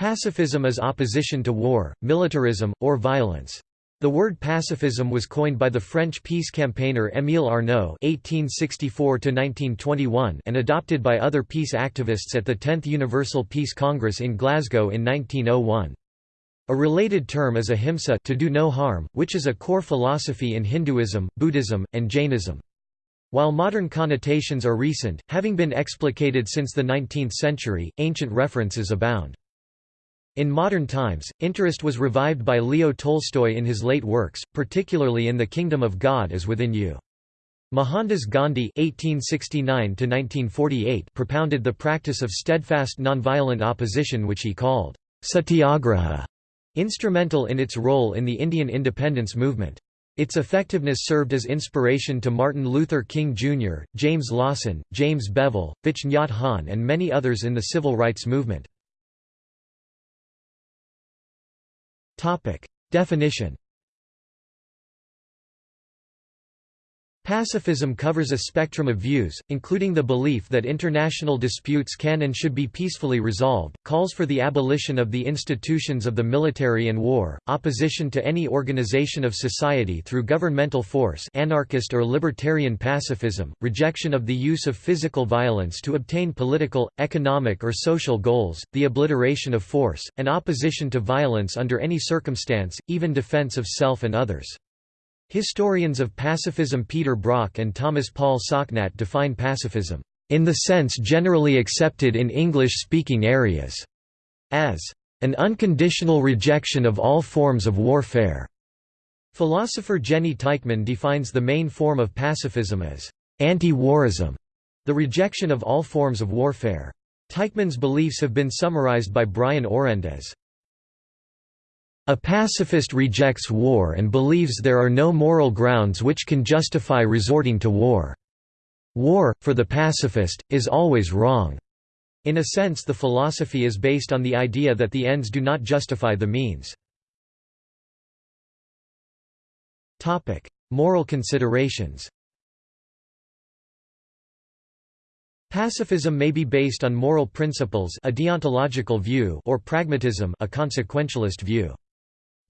Pacifism is opposition to war, militarism, or violence. The word pacifism was coined by the French peace campaigner Émile Arnaud (1864–1921) and adopted by other peace activists at the 10th Universal Peace Congress in Glasgow in 1901. A related term is ahimsa to do no harm, which is a core philosophy in Hinduism, Buddhism, and Jainism. While modern connotations are recent, having been explicated since the 19th century, ancient references abound. In modern times, interest was revived by Leo Tolstoy in his late works, particularly in The Kingdom of God is Within You. Mohandas Gandhi (1869–1948) propounded the practice of steadfast nonviolent opposition, which he called satyagraha, instrumental in its role in the Indian independence movement. Its effectiveness served as inspiration to Martin Luther King Jr., James Lawson, James Bevel, Thich Nhat Hanh, and many others in the civil rights movement. Definition Pacifism covers a spectrum of views, including the belief that international disputes can and should be peacefully resolved, calls for the abolition of the institutions of the military and war, opposition to any organization of society through governmental force anarchist or libertarian pacifism, rejection of the use of physical violence to obtain political, economic or social goals, the obliteration of force, and opposition to violence under any circumstance, even defense of self and others. Historians of pacifism Peter Brock and Thomas Paul Socknat define pacifism, in the sense generally accepted in English-speaking areas, as an unconditional rejection of all forms of warfare. Philosopher Jenny Teichmann defines the main form of pacifism as anti-warism, the rejection of all forms of warfare. Teichmann's beliefs have been summarized by Brian Orend as a pacifist rejects war and believes there are no moral grounds which can justify resorting to war. War, for the pacifist, is always wrong. In a sense the philosophy is based on the idea that the ends do not justify the means. Moral considerations Pacifism may be based on moral principles a deontological view or pragmatism a consequentialist view.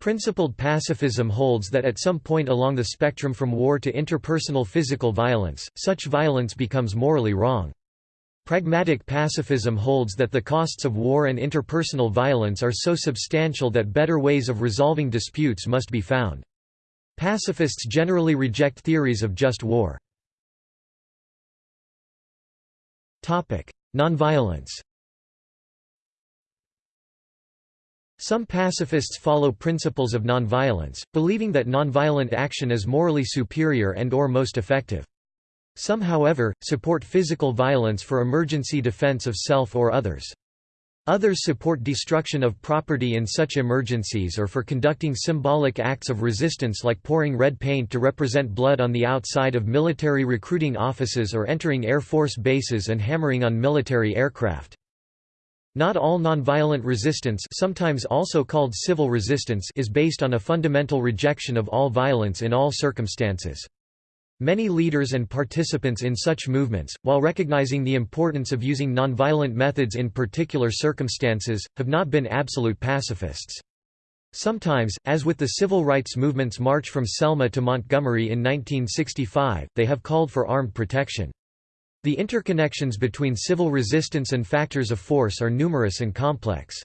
Principled pacifism holds that at some point along the spectrum from war to interpersonal physical violence, such violence becomes morally wrong. Pragmatic pacifism holds that the costs of war and interpersonal violence are so substantial that better ways of resolving disputes must be found. Pacifists generally reject theories of just war. Nonviolence Some pacifists follow principles of nonviolence, believing that nonviolent action is morally superior and or most effective. Some however, support physical violence for emergency defense of self or others. Others support destruction of property in such emergencies or for conducting symbolic acts of resistance like pouring red paint to represent blood on the outside of military recruiting offices or entering Air Force bases and hammering on military aircraft. Not all nonviolent resistance sometimes also called civil resistance is based on a fundamental rejection of all violence in all circumstances. Many leaders and participants in such movements, while recognizing the importance of using nonviolent methods in particular circumstances, have not been absolute pacifists. Sometimes, as with the civil rights movement's march from Selma to Montgomery in 1965, they have called for armed protection. The interconnections between civil resistance and factors of force are numerous and complex.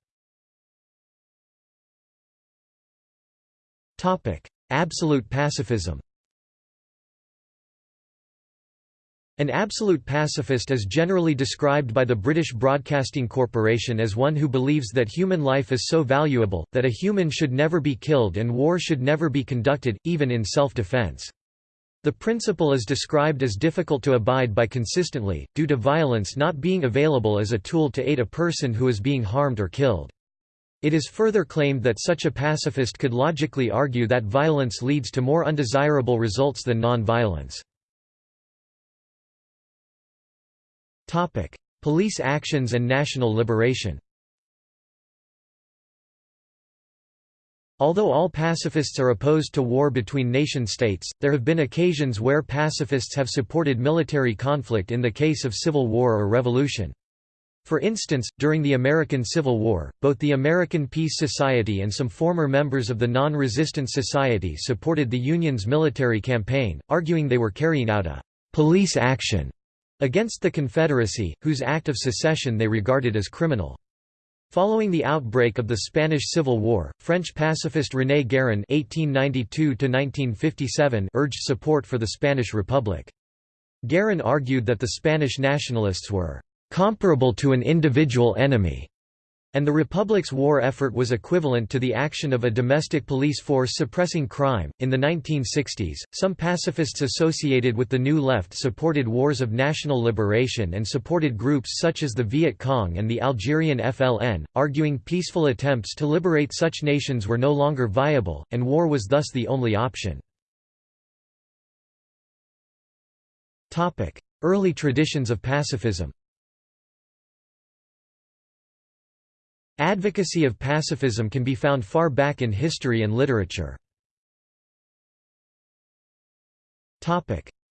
Absolute pacifism An absolute pacifist is generally described by the British Broadcasting Corporation as one who believes that human life is so valuable, that a human should never be killed and war should never be conducted, even in self-defense. The principle is described as difficult to abide by consistently, due to violence not being available as a tool to aid a person who is being harmed or killed. It is further claimed that such a pacifist could logically argue that violence leads to more undesirable results than non-violence. Police actions and national liberation Although all pacifists are opposed to war between nation-states, there have been occasions where pacifists have supported military conflict in the case of civil war or revolution. For instance, during the American Civil War, both the American Peace Society and some former members of the Non-Resistance Society supported the Union's military campaign, arguing they were carrying out a «police action» against the Confederacy, whose act of secession they regarded as criminal. Following the outbreak of the Spanish Civil War, French pacifist René Gérin (1892–1957) urged support for the Spanish Republic. Gérin argued that the Spanish nationalists were comparable to an individual enemy, and the Republic's war effort was equivalent to the action of a domestic police force suppressing crime. In the 1960s, some pacifists associated with the New Left supported wars of national liberation and supported groups such as the Viet Cong and the Algerian FLN, arguing peaceful attempts to liberate such nations were no longer viable, and war was thus the only option. Early traditions of pacifism Advocacy of pacifism can be found far back in history and literature.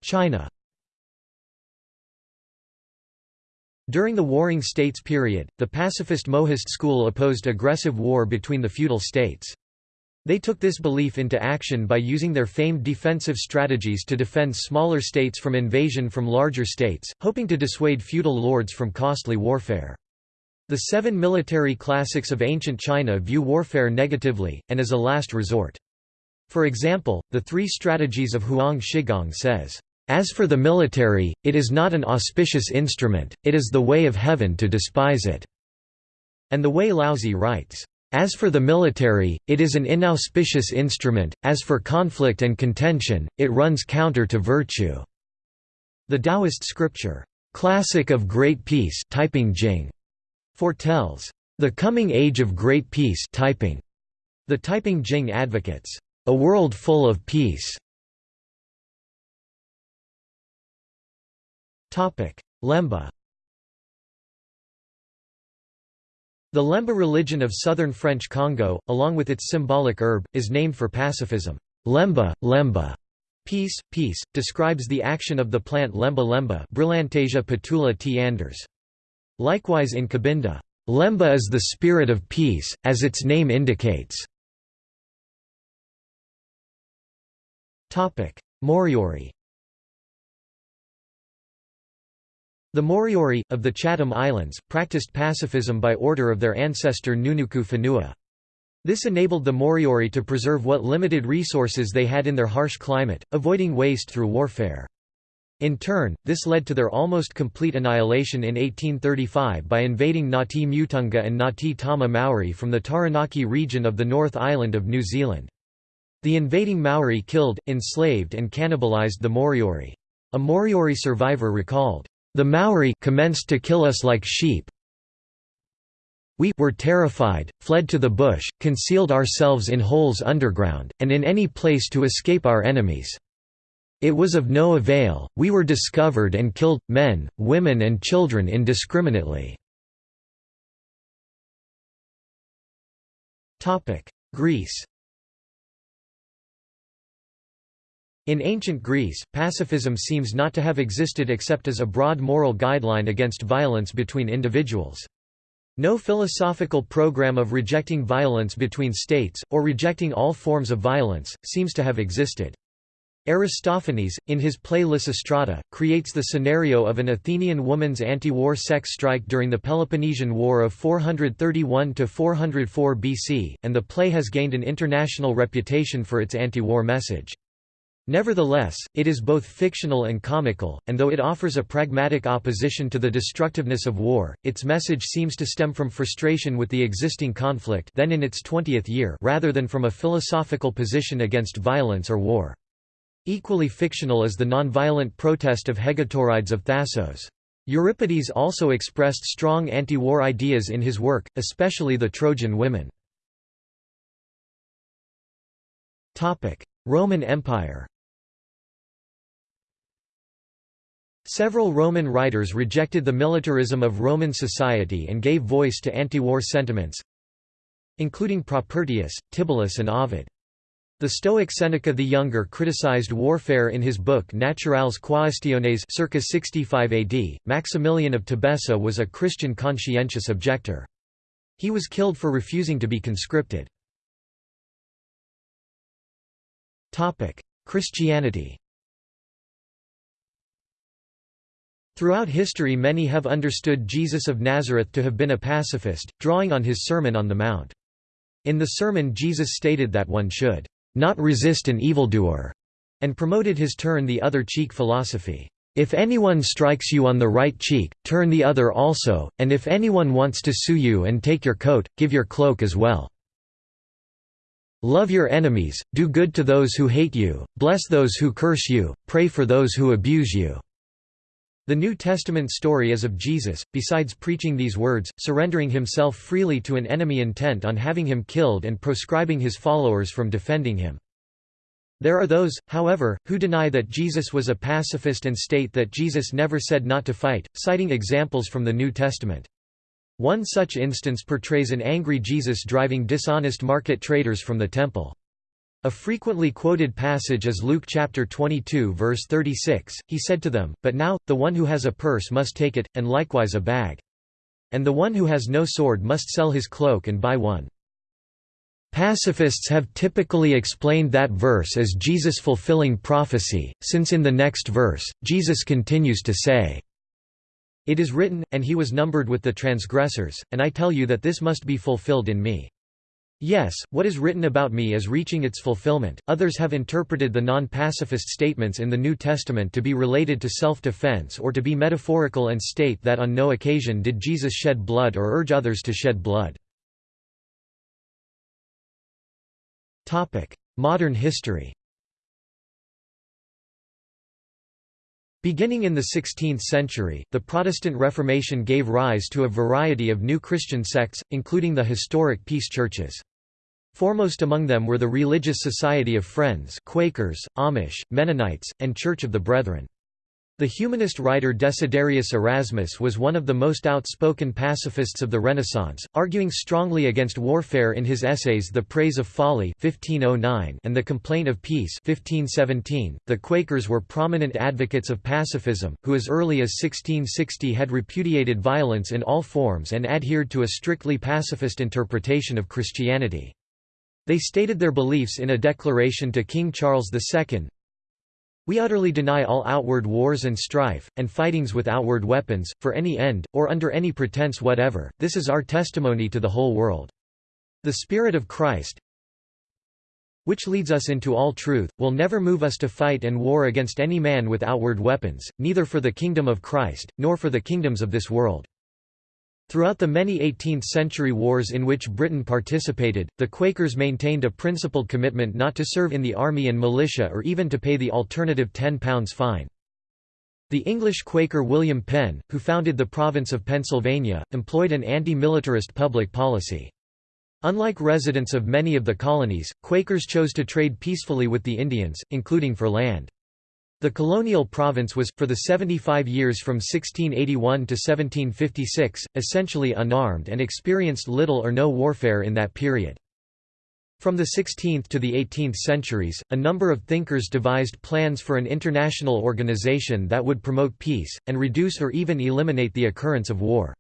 China During the Warring States period, the pacifist Mohist school opposed aggressive war between the feudal states. They took this belief into action by using their famed defensive strategies to defend smaller states from invasion from larger states, hoping to dissuade feudal lords from costly warfare. The seven military classics of ancient China view warfare negatively, and as a last resort. For example, the three strategies of Huang Shigong says, "...as for the military, it is not an auspicious instrument, it is the way of heaven to despise it." And the Wei Liaozi writes, "...as for the military, it is an inauspicious instrument, as for conflict and contention, it runs counter to virtue." The Taoist scripture, "...classic of great peace Taiping Jing", foretells the coming age of great peace Taiping. The Taiping Jing advocates a world full of peace. Topic: Lemba. The Lemba religion of southern French Congo, along with its symbolic herb, is named for pacifism. Lemba, Lemba, peace, peace, describes the action of the plant Lemba lemba Brillantaisia patula t. Anders. Likewise in Cabinda, Lemba is the spirit of peace, as its name indicates. Moriori The Moriori, of the Chatham Islands, practiced pacifism by order of their ancestor Nunuku Whenua. This enabled the Moriori to preserve what limited resources they had in their harsh climate, avoiding waste through warfare. In turn, this led to their almost complete annihilation in 1835 by invading Ngati Mutunga and Ngati Tama Maori from the Taranaki region of the North Island of New Zealand. The invading Maori killed, enslaved and cannibalized the Moriori. A Moriori survivor recalled, "...the Maori commenced to kill us like sheep. We were terrified, fled to the bush, concealed ourselves in holes underground, and in any place to escape our enemies." It was of no avail, we were discovered and killed, men, women and children indiscriminately. Greece In ancient Greece, pacifism seems not to have existed except as a broad moral guideline against violence between individuals. No philosophical program of rejecting violence between states, or rejecting all forms of violence, seems to have existed. Aristophanes, in his play Lysistrata, creates the scenario of an Athenian woman's anti-war sex strike during the Peloponnesian War of 431–404 BC, and the play has gained an international reputation for its anti-war message. Nevertheless, it is both fictional and comical, and though it offers a pragmatic opposition to the destructiveness of war, its message seems to stem from frustration with the existing conflict then in its 20th year rather than from a philosophical position against violence or war. Equally fictional is the nonviolent protest of Hegetorides of Thasos. Euripides also expressed strong anti-war ideas in his work, especially the Trojan women. Roman Empire Several Roman writers rejected the militarism of Roman society and gave voice to anti-war sentiments, including Propertius, Tibullus and Ovid. The Stoic Seneca the Younger criticized warfare in his book Naturales Quaestiones circa 65 AD. Maximilian of Tebessa was a Christian conscientious objector. He was killed for refusing to be conscripted. Christianity Throughout history many have understood Jesus of Nazareth to have been a pacifist, drawing on his Sermon on the Mount. In the sermon Jesus stated that one should not resist an evildoer, and promoted his turn the other cheek philosophy. If anyone strikes you on the right cheek, turn the other also, and if anyone wants to sue you and take your coat, give your cloak as well. Love your enemies, do good to those who hate you, bless those who curse you, pray for those who abuse you. The New Testament story is of Jesus, besides preaching these words, surrendering himself freely to an enemy intent on having him killed and proscribing his followers from defending him. There are those, however, who deny that Jesus was a pacifist and state that Jesus never said not to fight, citing examples from the New Testament. One such instance portrays an angry Jesus driving dishonest market traders from the temple. A frequently quoted passage is Luke chapter 22 verse 36, he said to them, But now, the one who has a purse must take it, and likewise a bag. And the one who has no sword must sell his cloak and buy one. Pacifists have typically explained that verse as Jesus fulfilling prophecy, since in the next verse, Jesus continues to say, It is written, and he was numbered with the transgressors, and I tell you that this must be fulfilled in me. Yes, what is written about me is reaching its fulfillment. Others have interpreted the non pacifist statements in the New Testament to be related to self defense or to be metaphorical and state that on no occasion did Jesus shed blood or urge others to shed blood. Modern history Beginning in the 16th century, the Protestant Reformation gave rise to a variety of new Christian sects, including the historic peace churches. Foremost among them were the Religious Society of Friends Quakers, Amish, Mennonites, and Church of the Brethren. The humanist writer Desiderius Erasmus was one of the most outspoken pacifists of the Renaissance, arguing strongly against warfare in his essays The Praise of Folly (1509) and The Complaint of Peace (1517). The Quakers were prominent advocates of pacifism, who as early as 1660 had repudiated violence in all forms and adhered to a strictly pacifist interpretation of Christianity. They stated their beliefs in a declaration to King Charles II, we utterly deny all outward wars and strife, and fightings with outward weapons, for any end, or under any pretense whatever, this is our testimony to the whole world. The Spirit of Christ, which leads us into all truth, will never move us to fight and war against any man with outward weapons, neither for the kingdom of Christ, nor for the kingdoms of this world. Throughout the many 18th-century wars in which Britain participated, the Quakers maintained a principled commitment not to serve in the army and militia or even to pay the alternative £10 fine. The English Quaker William Penn, who founded the province of Pennsylvania, employed an anti-militarist public policy. Unlike residents of many of the colonies, Quakers chose to trade peacefully with the Indians, including for land. The colonial province was, for the 75 years from 1681 to 1756, essentially unarmed and experienced little or no warfare in that period. From the 16th to the 18th centuries, a number of thinkers devised plans for an international organization that would promote peace, and reduce or even eliminate the occurrence of war.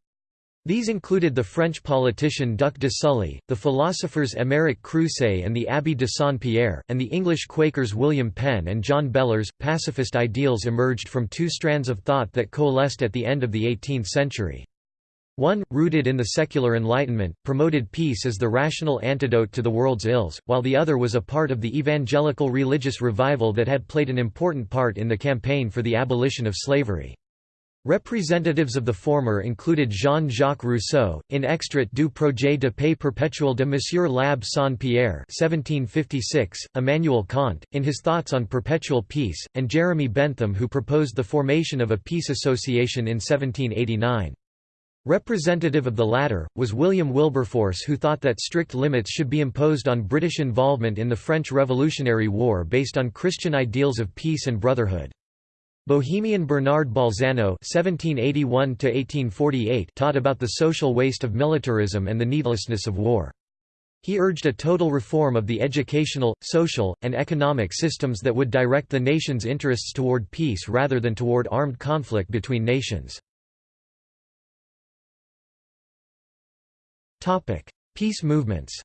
These included the French politician Duc de Sully, the philosophers Émeric Crucé and the Abbé de Saint-Pierre, and the English Quakers William Penn and John Bellers. Pacifist ideals emerged from two strands of thought that coalesced at the end of the 18th century. One, rooted in the secular Enlightenment, promoted peace as the rational antidote to the world's ills, while the other was a part of the evangelical religious revival that had played an important part in the campaign for the abolition of slavery. Representatives of the former included Jean-Jacques Rousseau, in Extrait du projet de paix perpétuel de Monsieur l'Abbé Saint-Pierre Immanuel Kant, in his Thoughts on Perpetual Peace, and Jeremy Bentham who proposed the formation of a peace association in 1789. Representative of the latter, was William Wilberforce who thought that strict limits should be imposed on British involvement in the French Revolutionary War based on Christian ideals of peace and brotherhood. Bohemian Bernard Bolzano (1781–1848) taught about the social waste of militarism and the needlessness of war. He urged a total reform of the educational, social, and economic systems that would direct the nation's interests toward peace rather than toward armed conflict between nations. Peace movements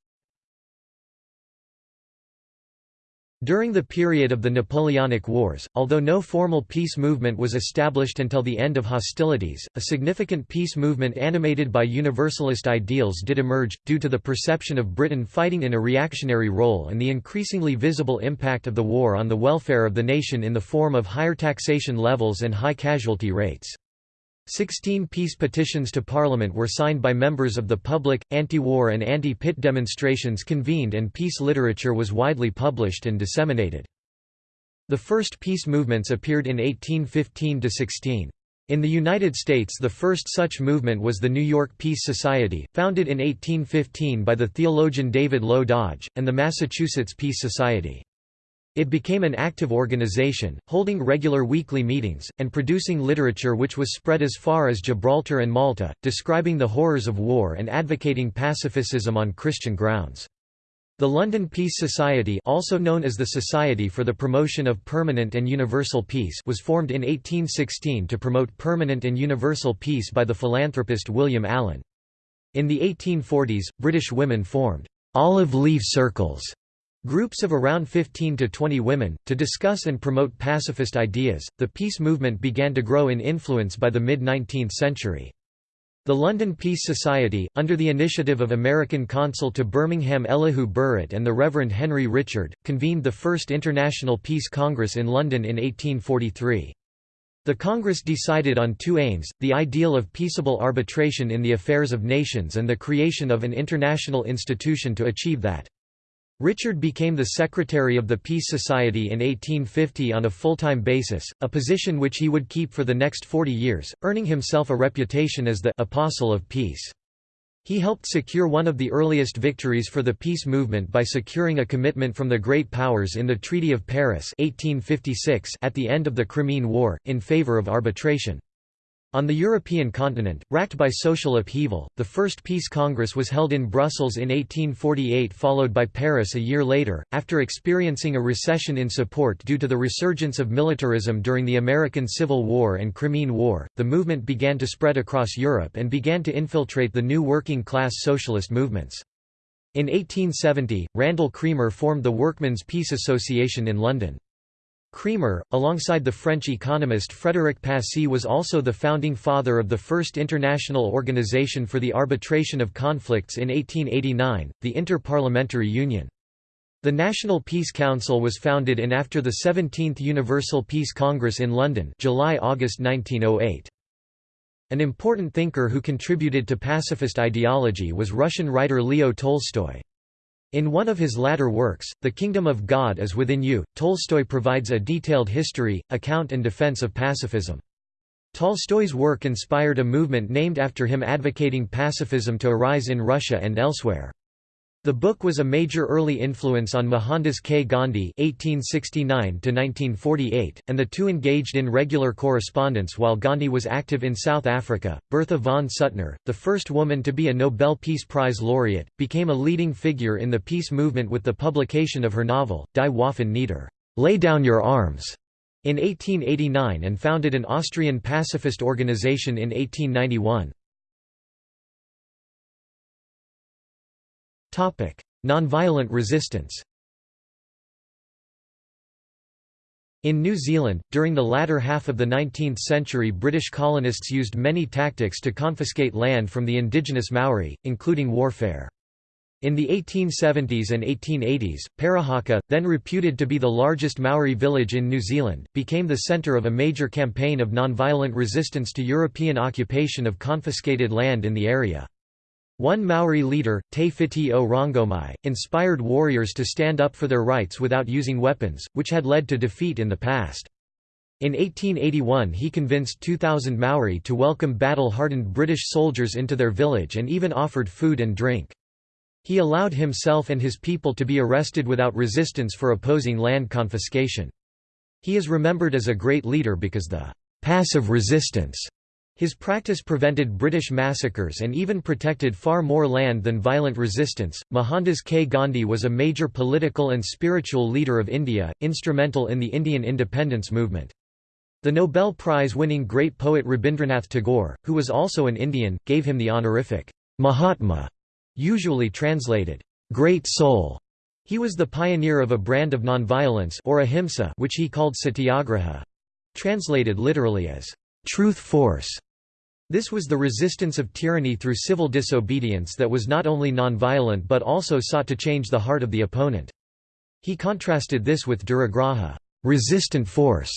During the period of the Napoleonic Wars, although no formal peace movement was established until the end of hostilities, a significant peace movement animated by universalist ideals did emerge, due to the perception of Britain fighting in a reactionary role and the increasingly visible impact of the war on the welfare of the nation in the form of higher taxation levels and high casualty rates. Sixteen peace petitions to Parliament were signed by members of the public, anti-war and anti-Pitt demonstrations convened and peace literature was widely published and disseminated. The first peace movements appeared in 1815–16. In the United States the first such movement was the New York Peace Society, founded in 1815 by the theologian David Low Dodge, and the Massachusetts Peace Society. It became an active organization, holding regular weekly meetings, and producing literature which was spread as far as Gibraltar and Malta, describing the horrors of war and advocating pacifism on Christian grounds. The London Peace Society also known as the Society for the Promotion of Permanent and Universal Peace was formed in 1816 to promote permanent and universal peace by the philanthropist William Allen. In the 1840s, British women formed «olive leaf circles» Groups of around 15 to 20 women, to discuss and promote pacifist ideas. The peace movement began to grow in influence by the mid 19th century. The London Peace Society, under the initiative of American consul to Birmingham Elihu Burritt and the Reverend Henry Richard, convened the first International Peace Congress in London in 1843. The Congress decided on two aims, the ideal of peaceable arbitration in the affairs of nations and the creation of an international institution to achieve that. Richard became the secretary of the Peace Society in 1850 on a full-time basis, a position which he would keep for the next 40 years, earning himself a reputation as the «apostle of peace». He helped secure one of the earliest victories for the peace movement by securing a commitment from the Great Powers in the Treaty of Paris 1856 at the end of the Crimean War, in favor of arbitration. On the European continent, racked by social upheaval, the first Peace Congress was held in Brussels in 1848 followed by Paris a year later. After experiencing a recession in support due to the resurgence of militarism during the American Civil War and Crimean War, the movement began to spread across Europe and began to infiltrate the new working-class socialist movements. In 1870, Randall Cremer formed the Workmen's Peace Association in London. Cremer, alongside the French economist Frédéric Passy was also the founding father of the first international organization for the arbitration of conflicts in 1889, the Inter-Parliamentary Union. The National Peace Council was founded in after the 17th Universal Peace Congress in London July-August 1908. An important thinker who contributed to pacifist ideology was Russian writer Leo Tolstoy. In one of his latter works, The Kingdom of God is Within You, Tolstoy provides a detailed history, account and defense of pacifism. Tolstoy's work inspired a movement named after him advocating pacifism to arise in Russia and elsewhere. The book was a major early influence on Mohandas K. Gandhi (1869–1948), and the two engaged in regular correspondence while Gandhi was active in South Africa. Bertha von Suttner, the first woman to be a Nobel Peace Prize laureate, became a leading figure in the peace movement with the publication of her novel Die Waffen nieder, "Lay Down Your Arms", in 1889, and founded an Austrian pacifist organization in 1891. Nonviolent resistance In New Zealand, during the latter half of the 19th century British colonists used many tactics to confiscate land from the indigenous Maori, including warfare. In the 1870s and 1880s, Parihaka, then reputed to be the largest Maori village in New Zealand, became the centre of a major campaign of nonviolent resistance to European occupation of confiscated land in the area. One Maori leader, Te Whiti o Rongomai, inspired warriors to stand up for their rights without using weapons, which had led to defeat in the past. In 1881 he convinced 2,000 Maori to welcome battle-hardened British soldiers into their village and even offered food and drink. He allowed himself and his people to be arrested without resistance for opposing land confiscation. He is remembered as a great leader because the «passive resistance» His practice prevented British massacres and even protected far more land than violent resistance. Mohandas K. Gandhi was a major political and spiritual leader of India, instrumental in the Indian independence movement. The Nobel Prize-winning great poet Rabindranath Tagore, who was also an Indian, gave him the honorific Mahatma, usually translated, great soul. He was the pioneer of a brand of nonviolence or ahimsa which he called satyagraha, translated literally as truth force. This was the resistance of tyranny through civil disobedience that was not only nonviolent but also sought to change the heart of the opponent. He contrasted this with duragraha resistant force",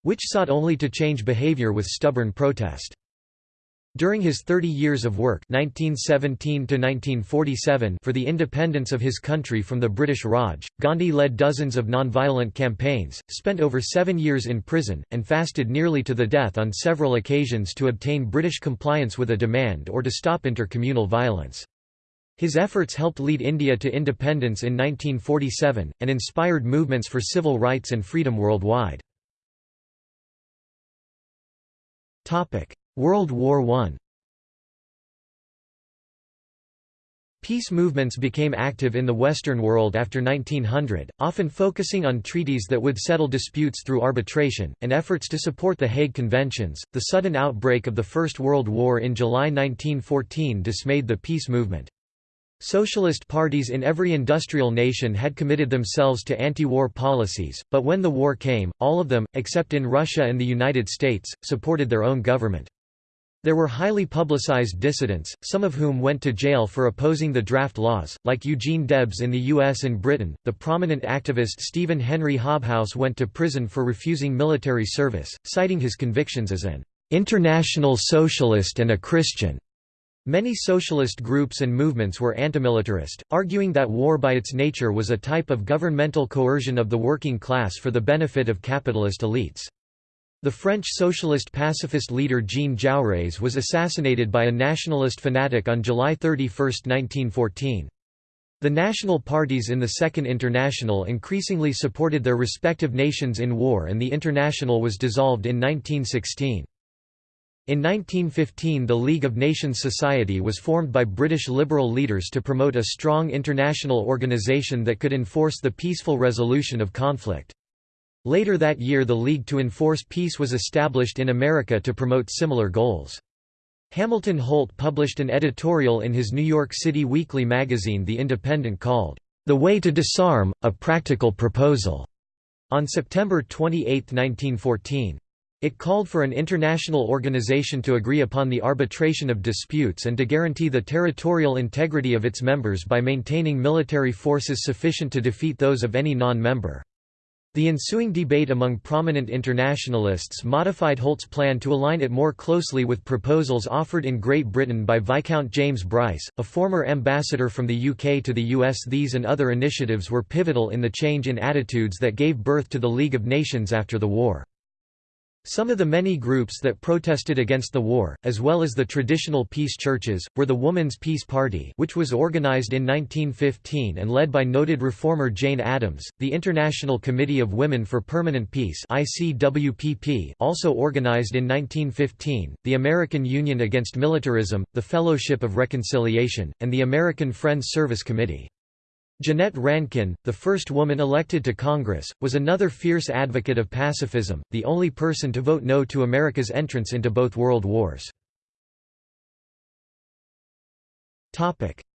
which sought only to change behavior with stubborn protest. During his 30 years of work 1917 for the independence of his country from the British Raj, Gandhi led dozens of nonviolent campaigns, spent over seven years in prison, and fasted nearly to the death on several occasions to obtain British compliance with a demand or to stop intercommunal violence. His efforts helped lead India to independence in 1947, and inspired movements for civil rights and freedom worldwide. World War I Peace movements became active in the Western world after 1900, often focusing on treaties that would settle disputes through arbitration, and efforts to support the Hague Conventions. The sudden outbreak of the First World War in July 1914 dismayed the peace movement. Socialist parties in every industrial nation had committed themselves to anti-war policies, but when the war came, all of them, except in Russia and the United States, supported their own government. There were highly publicized dissidents, some of whom went to jail for opposing the draft laws, like Eugene Debs in the US and Britain. The prominent activist Stephen Henry Hobhouse went to prison for refusing military service, citing his convictions as an international socialist and a Christian. Many socialist groups and movements were antimilitarist, arguing that war by its nature was a type of governmental coercion of the working class for the benefit of capitalist elites. The French socialist pacifist leader Jean Jaurès was assassinated by a nationalist fanatic on July 31, 1914. The national parties in the Second International increasingly supported their respective nations in war and the International was dissolved in 1916. In 1915 the League of Nations Society was formed by British liberal leaders to promote a strong international organisation that could enforce the peaceful resolution of conflict. Later that year the League to Enforce Peace was established in America to promote similar goals. Hamilton Holt published an editorial in his New York City weekly magazine The Independent called, "'The Way to Disarm, A Practical Proposal' on September 28, 1914. It called for an international organization to agree upon the arbitration of disputes and to guarantee the territorial integrity of its members by maintaining military forces sufficient to defeat those of any non-member. The ensuing debate among prominent internationalists modified Holt's plan to align it more closely with proposals offered in Great Britain by Viscount James Bryce, a former ambassador from the UK to the US. These and other initiatives were pivotal in the change in attitudes that gave birth to the League of Nations after the war. Some of the many groups that protested against the war, as well as the traditional peace churches, were the Woman's Peace Party which was organized in 1915 and led by noted reformer Jane Addams, the International Committee of Women for Permanent Peace also organized in 1915, the American Union Against Militarism, the Fellowship of Reconciliation, and the American Friends Service Committee. Jeannette Rankin, the first woman elected to Congress, was another fierce advocate of pacifism, the only person to vote no to America's entrance into both world wars.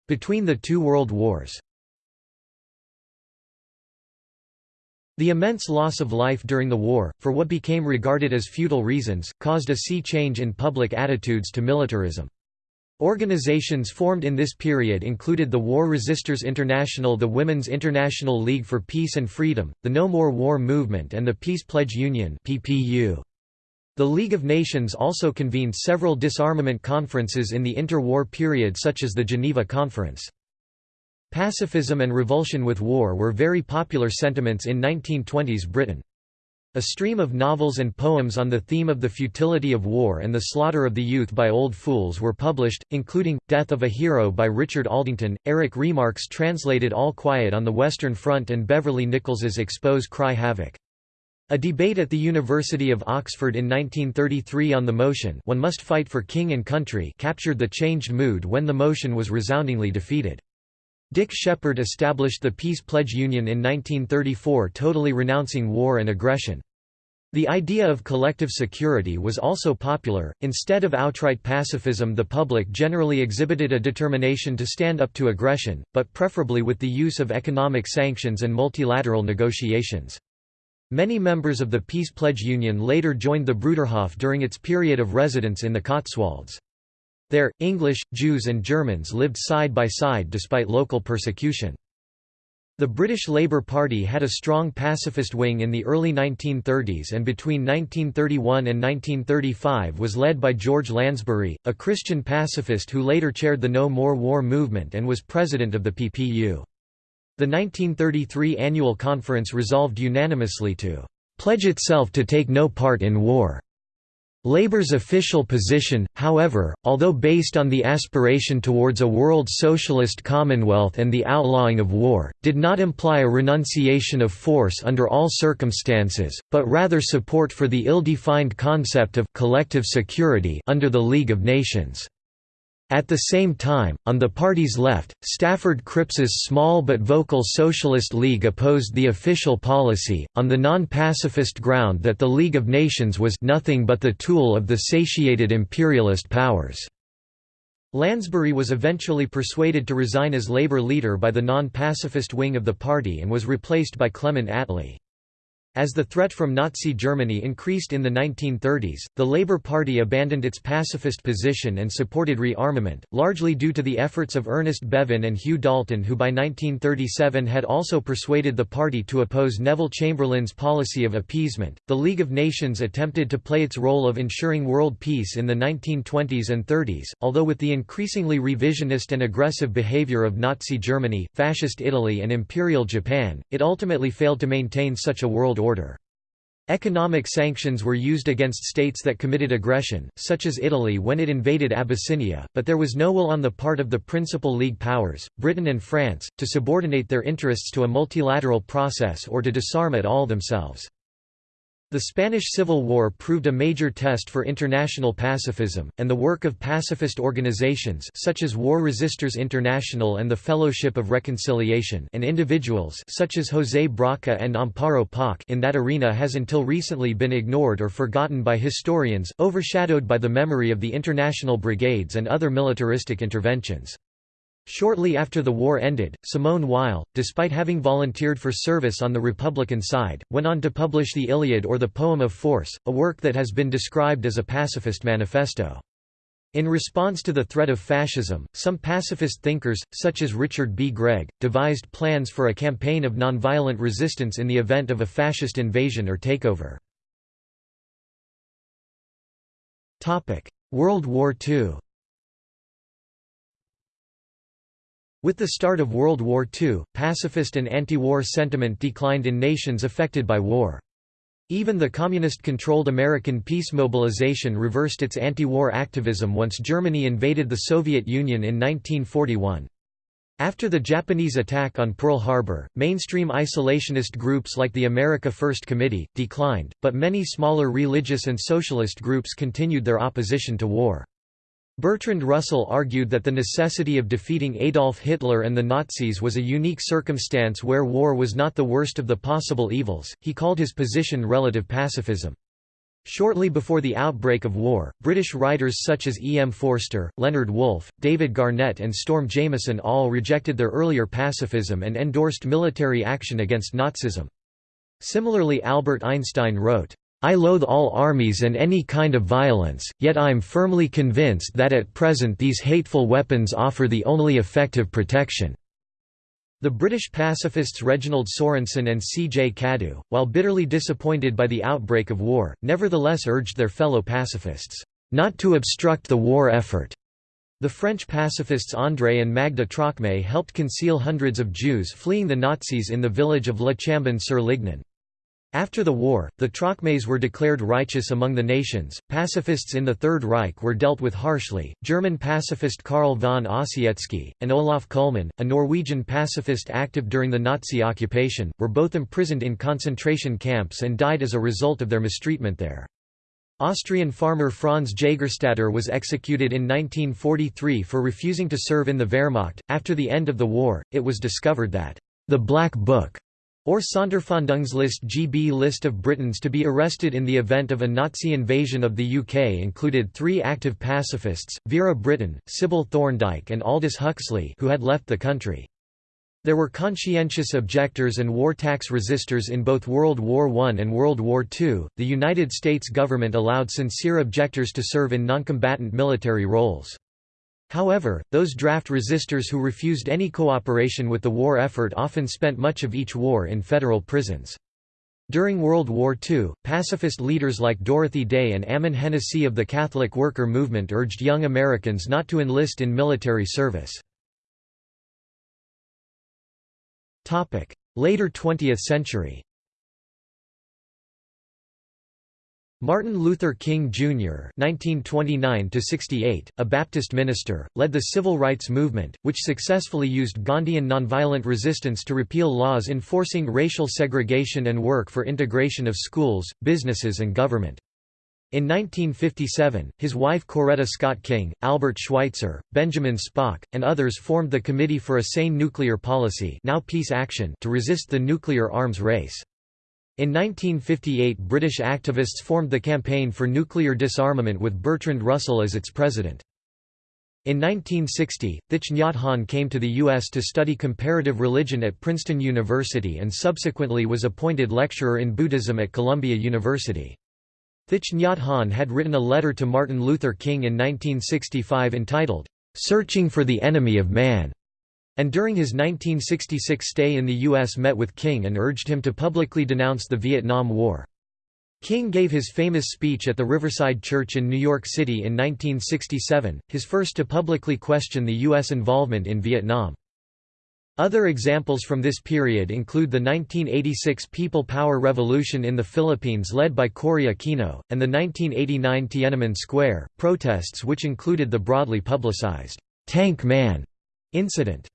Between the two world wars The immense loss of life during the war, for what became regarded as futile reasons, caused a sea change in public attitudes to militarism. Organizations formed in this period included the War Resisters International the Women's International League for Peace and Freedom, the No More War Movement and the Peace Pledge Union The League of Nations also convened several disarmament conferences in the interwar period such as the Geneva Conference. Pacifism and revulsion with war were very popular sentiments in 1920s Britain. A stream of novels and poems on the theme of the futility of war and the slaughter of the youth by old fools were published, including, Death of a Hero by Richard Aldington, Eric Remarque's translated All Quiet on the Western Front and Beverly Nichols's Expose Cry Havoc. A debate at the University of Oxford in 1933 on the motion one must fight for king and country captured the changed mood when the motion was resoundingly defeated. Dick Sheppard established the Peace Pledge Union in 1934 totally renouncing war and aggression. The idea of collective security was also popular. Instead of outright pacifism, the public generally exhibited a determination to stand up to aggression, but preferably with the use of economic sanctions and multilateral negotiations. Many members of the Peace Pledge Union later joined the Bruderhof during its period of residence in the Cotswolds. There, English, Jews and Germans lived side by side despite local persecution. The British Labour Party had a strong pacifist wing in the early 1930s and between 1931 and 1935 was led by George Lansbury, a Christian pacifist who later chaired the No More War movement and was president of the PPU. The 1933 annual conference resolved unanimously to "...pledge itself to take no part in war." Labour's official position, however, although based on the aspiration towards a world socialist commonwealth and the outlawing of war, did not imply a renunciation of force under all circumstances, but rather support for the ill-defined concept of «collective security» under the League of Nations. At the same time, on the party's left, Stafford Cripps's small but vocal Socialist League opposed the official policy, on the non-pacifist ground that the League of Nations was nothing but the tool of the satiated imperialist powers. Lansbury was eventually persuaded to resign as Labour leader by the non-pacifist wing of the party and was replaced by Clement Attlee. As the threat from Nazi Germany increased in the 1930s, the Labour Party abandoned its pacifist position and supported rearmament, largely due to the efforts of Ernest Bevin and Hugh Dalton who by 1937 had also persuaded the party to oppose Neville Chamberlain's policy of appeasement. The League of Nations attempted to play its role of ensuring world peace in the 1920s and 30s, although with the increasingly revisionist and aggressive behaviour of Nazi Germany, Fascist Italy and Imperial Japan, it ultimately failed to maintain such a world. Economic sanctions were used against states that committed aggression, such as Italy when it invaded Abyssinia, but there was no will on the part of the principal League powers, Britain and France, to subordinate their interests to a multilateral process or to disarm at all themselves. The Spanish Civil War proved a major test for international pacifism, and the work of pacifist organizations such as War Resisters International and the Fellowship of Reconciliation and individuals such as José Brocca and Amparo Poch in that arena has until recently been ignored or forgotten by historians, overshadowed by the memory of the international brigades and other militaristic interventions. Shortly after the war ended, Simone Weil, despite having volunteered for service on the Republican side, went on to publish the Iliad or the Poem of Force, a work that has been described as a pacifist manifesto. In response to the threat of fascism, some pacifist thinkers, such as Richard B. Gregg, devised plans for a campaign of nonviolent resistance in the event of a fascist invasion or takeover. World War II With the start of World War II, pacifist and anti-war sentiment declined in nations affected by war. Even the communist-controlled American peace mobilization reversed its anti-war activism once Germany invaded the Soviet Union in 1941. After the Japanese attack on Pearl Harbor, mainstream isolationist groups like the America First Committee, declined, but many smaller religious and socialist groups continued their opposition to war. Bertrand Russell argued that the necessity of defeating Adolf Hitler and the Nazis was a unique circumstance where war was not the worst of the possible evils. He called his position relative pacifism. Shortly before the outbreak of war, British writers such as E. M. Forster, Leonard Woolf, David Garnett and Storm Jameson all rejected their earlier pacifism and endorsed military action against Nazism. Similarly Albert Einstein wrote, I loathe all armies and any kind of violence, yet I am firmly convinced that at present these hateful weapons offer the only effective protection." The British pacifists Reginald Sorensen and C. J. Cadoux, while bitterly disappointed by the outbreak of war, nevertheless urged their fellow pacifists, "...not to obstruct the war effort." The French pacifists André and Magda Trocmé helped conceal hundreds of Jews fleeing the Nazis in the village of La Chambon-sur-Lignon. After the war, the Trocmés were declared righteous among the nations. Pacifists in the Third Reich were dealt with harshly. German pacifist Carl von Ossietzky, and Olav Kullmann, a Norwegian pacifist active during the Nazi occupation, were both imprisoned in concentration camps and died as a result of their mistreatment there. Austrian farmer Franz Jagerstatter was executed in 1943 for refusing to serve in the Wehrmacht. After the end of the war, it was discovered that the Black Book or Sonderfahndungslist GB list of Britons to be arrested in the event of a Nazi invasion of the UK included three active pacifists, Vera Brittain, Sybil Thorndike and Aldous Huxley who had left the country. There were conscientious objectors and war tax resistors in both World War I and World War II. The United States government allowed sincere objectors to serve in noncombatant military roles. However, those draft resistors who refused any cooperation with the war effort often spent much of each war in federal prisons. During World War II, pacifist leaders like Dorothy Day and Ammon Hennacy of the Catholic worker movement urged young Americans not to enlist in military service. Later 20th century Martin Luther King, Jr. (1929–68), a Baptist minister, led the civil rights movement, which successfully used Gandhian nonviolent resistance to repeal laws enforcing racial segregation and work for integration of schools, businesses and government. In 1957, his wife Coretta Scott King, Albert Schweitzer, Benjamin Spock, and others formed the Committee for a Sane Nuclear Policy now Peace Action to resist the nuclear arms race. In 1958 British activists formed the Campaign for Nuclear Disarmament with Bertrand Russell as its president. In 1960, Thich Nhat Hanh came to the U.S. to study comparative religion at Princeton University and subsequently was appointed lecturer in Buddhism at Columbia University. Thich Nhat Hanh had written a letter to Martin Luther King in 1965 entitled, "'Searching for the Enemy of Man' and during his 1966 stay in the U.S. met with King and urged him to publicly denounce the Vietnam War. King gave his famous speech at the Riverside Church in New York City in 1967, his first to publicly question the U.S. involvement in Vietnam. Other examples from this period include the 1986 People Power Revolution in the Philippines led by Cory Aquino, and the 1989 Tiananmen Square, protests which included the broadly publicized, "'Tank Man' incident.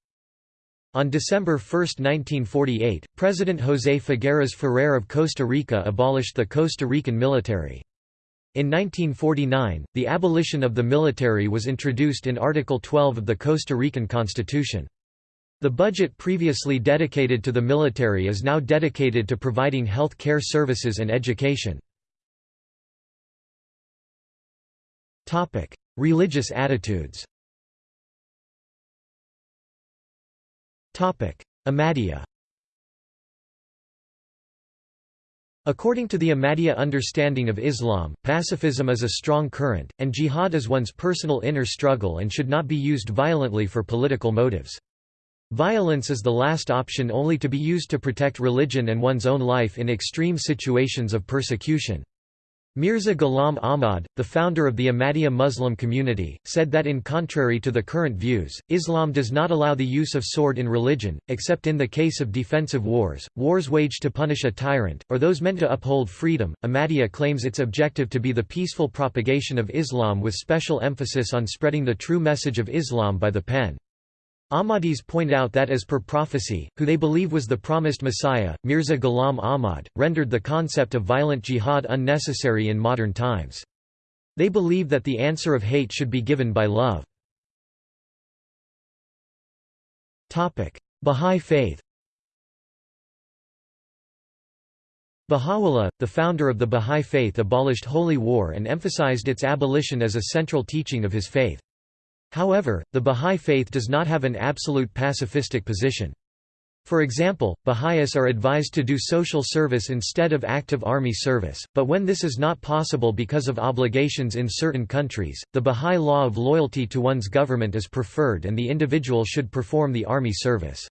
On December 1, 1948, President José Figueres Ferrer of Costa Rica abolished the Costa Rican military. In 1949, the abolition of the military was introduced in Article 12 of the Costa Rican Constitution. The budget previously dedicated to the military is now dedicated to providing health care services and education. Religious attitudes Ahmadiyya According to the Ahmadiyya understanding of Islam, pacifism is a strong current, and jihad is one's personal inner struggle and should not be used violently for political motives. Violence is the last option only to be used to protect religion and one's own life in extreme situations of persecution. Mirza Ghulam Ahmad, the founder of the Ahmadiyya Muslim community, said that in contrary to the current views, Islam does not allow the use of sword in religion, except in the case of defensive wars, wars waged to punish a tyrant, or those meant to uphold freedom. Ahmadiyya claims its objective to be the peaceful propagation of Islam with special emphasis on spreading the true message of Islam by the pen. Ahmadis point out that as per prophecy, who they believe was the promised Messiah, Mirza Ghulam Ahmad, rendered the concept of violent jihad unnecessary in modern times. They believe that the answer of hate should be given by love. Bahá'í Faith Baha'u'llah, the founder of the Bahá'í Faith abolished holy war and emphasized its abolition as a central teaching of his faith. However, the Bahá'í Faith does not have an absolute pacifistic position. For example, Baha'is are advised to do social service instead of active army service, but when this is not possible because of obligations in certain countries, the Baha'i law of loyalty to one's government is preferred and the individual should perform the army service.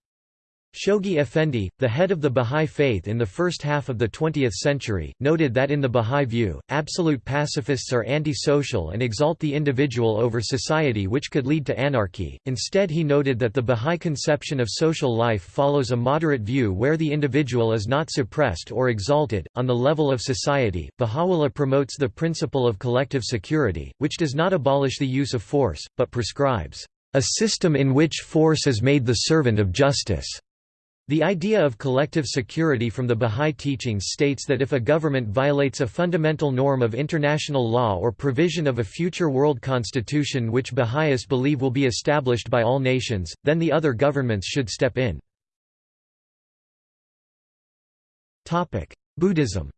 Shoghi Effendi, the head of the Bahá'í Faith in the first half of the 20th century, noted that in the Bahá'í view, absolute pacifists are anti-social and exalt the individual over society which could lead to anarchy. Instead he noted that the Bahá'í conception of social life follows a moderate view where the individual is not suppressed or exalted. On the level of society, Baha'u'llah promotes the principle of collective security, which does not abolish the use of force, but prescribes a system in which force is made the servant of justice. The idea of collective security from the Bahá'í teachings states that if a government violates a fundamental norm of international law or provision of a future world constitution which Baha'is believe will be established by all nations, then the other governments should step in. Buddhism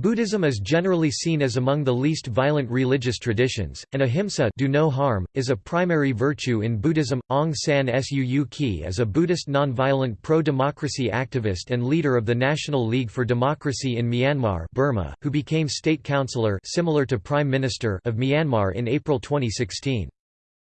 Buddhism is generally seen as among the least violent religious traditions, and ahimsa do no harm, is a primary virtue in Buddhism. Aung San Suu Kyi is a Buddhist nonviolent pro-democracy activist and leader of the National League for Democracy in Myanmar Burma, who became state councillor similar to Prime Minister of Myanmar in April 2016.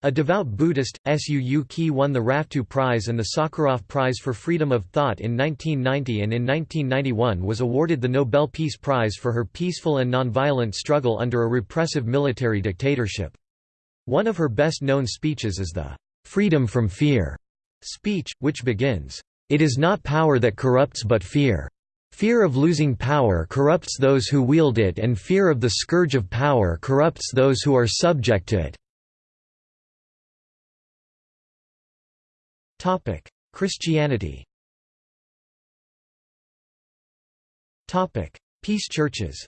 A devout Buddhist, Suu Kyi won the Rafto Prize and the Sakharov Prize for Freedom of Thought in 1990 and in 1991 was awarded the Nobel Peace Prize for her peaceful and nonviolent struggle under a repressive military dictatorship. One of her best-known speeches is the "'Freedom from Fear' speech, which begins, "'It is not power that corrupts but fear. Fear of losing power corrupts those who wield it and fear of the scourge of power corrupts those who are subject to it.' Topic: Christianity. Topic: Peace churches.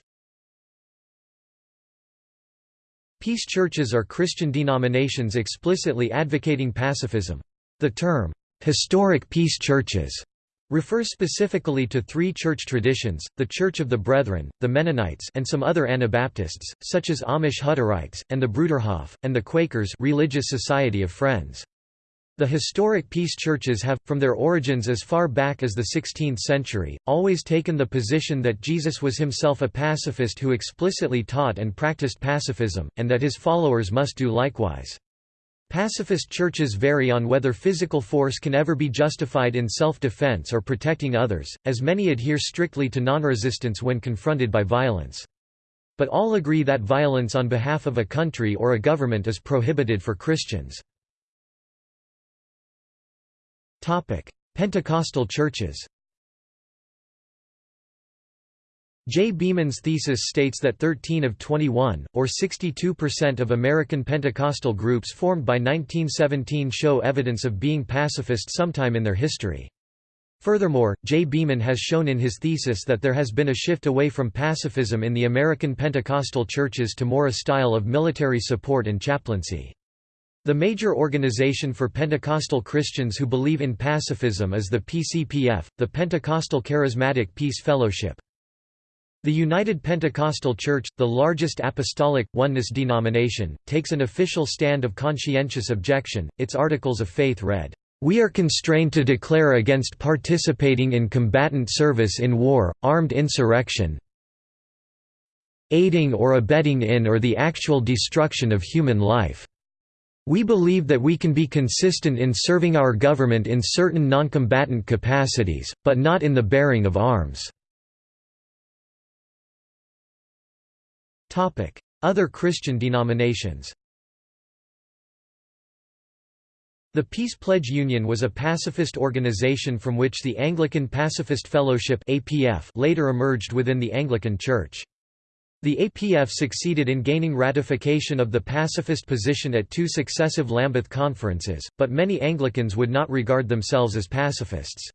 Peace churches are Christian denominations explicitly advocating pacifism. The term, "'historic peace churches' refers specifically to three church traditions, the Church of the Brethren, the Mennonites and some other Anabaptists, such as Amish Hutterites, and the Bruderhof, and the Quakers Religious Society of Friends. The historic peace churches have, from their origins as far back as the 16th century, always taken the position that Jesus was himself a pacifist who explicitly taught and practiced pacifism, and that his followers must do likewise. Pacifist churches vary on whether physical force can ever be justified in self-defense or protecting others, as many adhere strictly to non-resistance when confronted by violence. But all agree that violence on behalf of a country or a government is prohibited for Christians. Pentecostal churches J. Beeman's thesis states that 13 of 21, or 62% of American Pentecostal groups formed by 1917 show evidence of being pacifist sometime in their history. Furthermore, J. Beeman has shown in his thesis that there has been a shift away from pacifism in the American Pentecostal churches to more a style of military support and chaplaincy. The major organization for Pentecostal Christians who believe in pacifism is the PCPF, the Pentecostal Charismatic Peace Fellowship. The United Pentecostal Church, the largest apostolic, oneness denomination, takes an official stand of conscientious objection. Its Articles of Faith read, We are constrained to declare against participating in combatant service in war, armed insurrection, aiding or abetting in or the actual destruction of human life. We believe that we can be consistent in serving our government in certain noncombatant capacities, but not in the bearing of arms." Other Christian denominations The Peace Pledge Union was a pacifist organization from which the Anglican Pacifist Fellowship later emerged within the Anglican Church. The APF succeeded in gaining ratification of the pacifist position at two successive Lambeth conferences, but many Anglicans would not regard themselves as pacifists.